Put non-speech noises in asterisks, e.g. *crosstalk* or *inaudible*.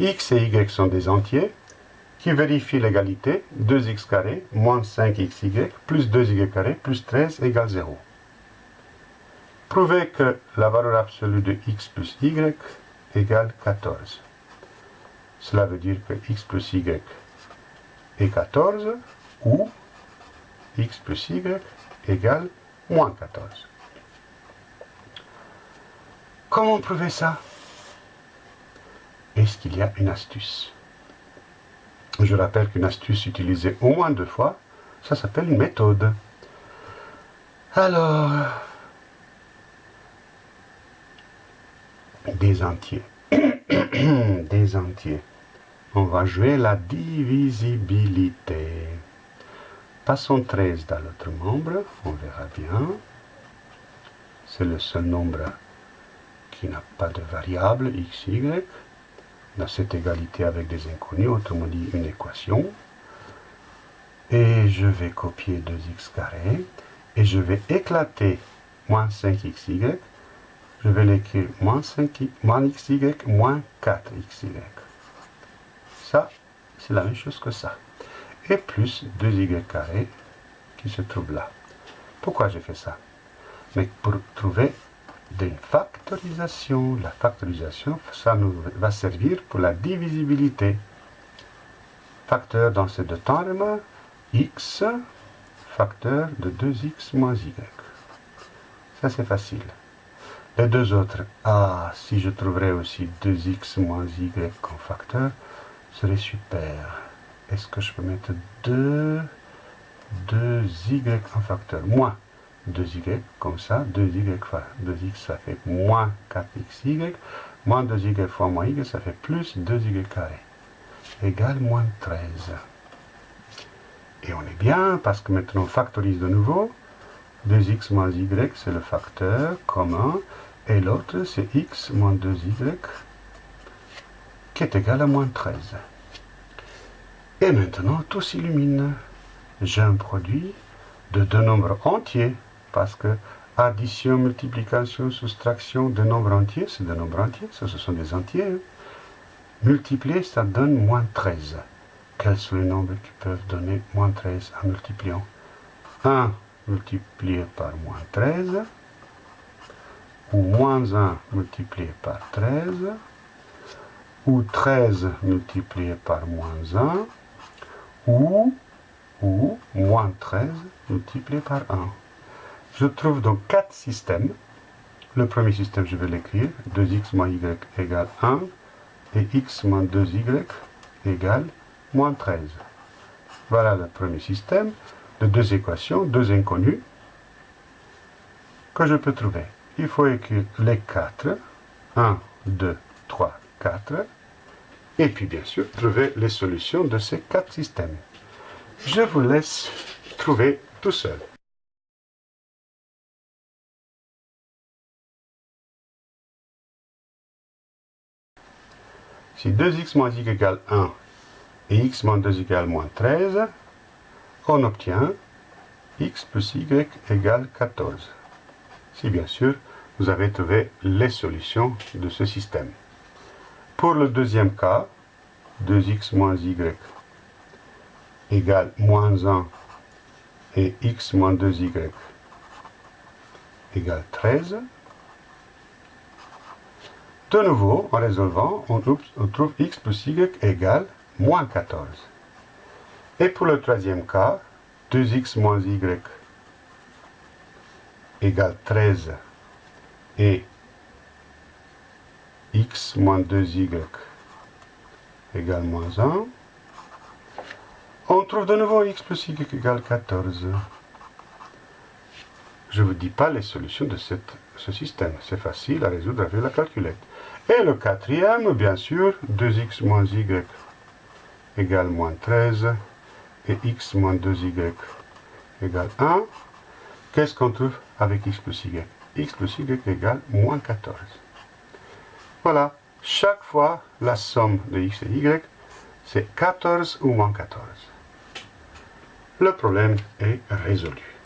x et y sont des entiers qui vérifient l'égalité 2x carré moins 5xy plus 2y carré plus 13 égale 0. Prouvez que la valeur absolue de x plus y égale 14. Cela veut dire que x plus y est 14 ou x plus y égale moins 14. Comment prouver ça? Est-ce qu'il y a une astuce? Je rappelle qu'une astuce utilisée au moins deux fois, ça s'appelle une méthode. Alors, des entiers. *coughs* des entiers. On va jouer la divisibilité. Passons 13 dans l'autre membre, on verra bien. C'est le seul nombre qui n'a pas de variable x, y. Dans cette égalité avec des inconnus, autrement dit une équation. Et je vais copier 2x carré. Et je vais éclater moins 5xy. Je vais l'écrire moins, 5, moins xy moins 4xy. Ça, c'est la même chose que ça et plus 2y carré qui se trouve là. Pourquoi j'ai fait ça? Mais pour trouver une factorisation. La factorisation, ça nous va servir pour la divisibilité. Facteur dans ces deux termes, x, facteur de 2x moins y. Ça c'est facile. Les deux autres, ah, si je trouverais aussi 2x moins y comme facteur, serait super est-ce que je peux mettre 2, 2y en facteur? Moins 2y, comme ça, 2y fois 2x, ça fait moins 4xy, moins 2y fois moins y, ça fait plus 2y carré, égale moins 13. Et on est bien, parce que maintenant on factorise de nouveau, 2x moins y, c'est le facteur commun, et l'autre c'est x moins 2y, qui est égal à moins 13. Et maintenant, tout s'illumine. J'ai un produit de deux nombres entiers, parce que addition, multiplication, soustraction de nombres entiers, c'est des nombres entiers, ça ce sont des entiers. Hein. Multiplier, ça donne moins 13. Quels sont les nombres qui peuvent donner moins 13 en multipliant? 1 multiplié par moins 13, ou moins 1 multiplié par 13, ou 13 multiplié par moins 1, ou, ou moins 13 multiplié par 1. Je trouve donc quatre systèmes. Le premier système, je vais l'écrire. 2x moins y égale 1 et x moins 2y égale moins 13. Voilà le premier système de deux équations, deux inconnues, que je peux trouver. Il faut écrire les quatre. 1, 2, 3, 4 et puis bien sûr trouver les solutions de ces quatre systèmes. Je vous laisse trouver tout seul. Si 2x moins y égale 1 et x moins 2 égale moins 13, on obtient x plus y égale 14. Si bien sûr, vous avez trouvé les solutions de ce système. Pour le deuxième cas, 2x moins y égale moins 1 et x moins 2y égale 13. De nouveau, en résolvant, on trouve, x plus y égale moins 14. Et pour le troisième cas, 2x moins y égale 13 et x moins 2y égale moins 1. On trouve de nouveau x plus y égale 14. Je ne vous dis pas les solutions de ce système. C'est facile à résoudre avec la calculette. Et le quatrième, bien sûr, 2x moins y égale moins 13 et x moins 2y égale 1. Qu'est-ce qu'on trouve avec x plus y? X plus y égale moins 14. Voilà, chaque fois, la somme de x et y, c'est 14 ou moins 14. Le problème est résolu.